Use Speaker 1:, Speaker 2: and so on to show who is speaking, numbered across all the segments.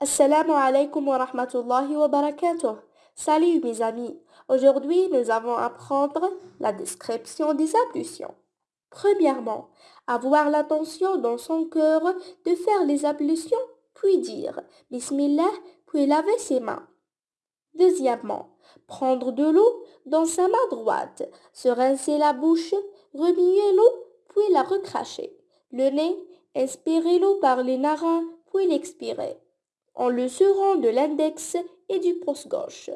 Speaker 1: Assalamu alaikum wa rahmatullahi wa barakatuh. Salut mes amis. Aujourd'hui, nous allons apprendre la description des ablutions. Premièrement, avoir l'attention dans son cœur de faire les ablutions, puis dire Bismillah, puis laver ses mains. Deuxièmement, prendre de l'eau dans sa main droite, se rincer la bouche, remuer l'eau, puis la recracher. Le nez, inspirer l'eau par les narins, puis l'expirer en le serrant de l'index et du pouce gauche.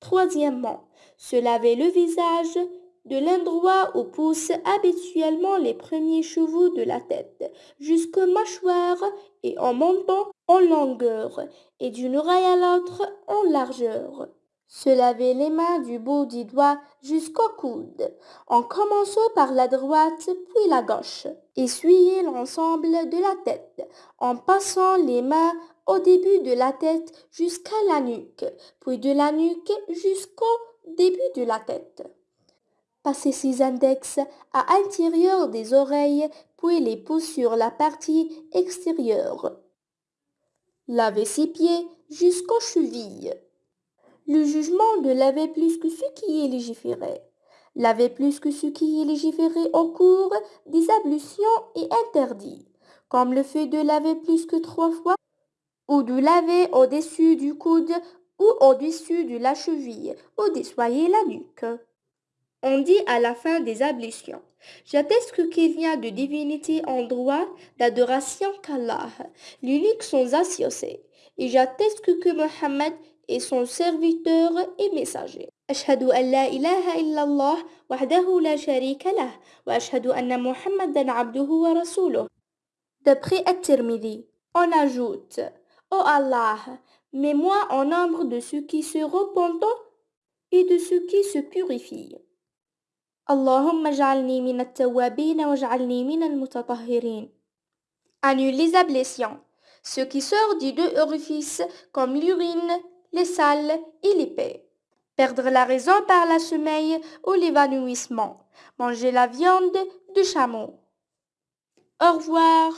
Speaker 1: Troisièmement, se laver le visage de l'endroit où poussent habituellement les premiers cheveux de la tête, jusqu'aux mâchoires et en montant en longueur et d'une oreille à l'autre en largeur. Se laver les mains du bout du doigt jusqu'au coude, en commençant par la droite puis la gauche. Essuyer l'ensemble de la tête, en passant les mains début de la tête jusqu'à la nuque, puis de la nuque jusqu'au début de la tête. Passer ses index à l'intérieur des oreilles, puis les pouces sur la partie extérieure. Laver ses pieds jusqu'aux chevilles le jugement de laver plus que ce qui est légiféré. Laver plus que ce qui est légiféré au cours des ablutions est interdit, comme le fait de laver plus que trois fois ou de laver au-dessus du coude ou au-dessus de la cheville. Ou de d'essoyer la nuque. On dit à la fin des ablutions, j'atteste qu'il n'y a de divinité en droit d'adoration qu'Allah, l'unique sans associé, et j'atteste que Mohammed est son serviteur et messager. أشهد أن لا إله D'après on ajoute Ô Allah, mets-moi en nombre de ceux qui se repentent et de ceux qui se purifient. Allahumma ja'alni min wa min al-mutatahhirin. Annule les ablations, ce qui sort des deux orifices comme l'urine, les salles et l'épée. Perdre la raison par la sommeil ou l'évanouissement. Manger la viande du chameau. Au revoir.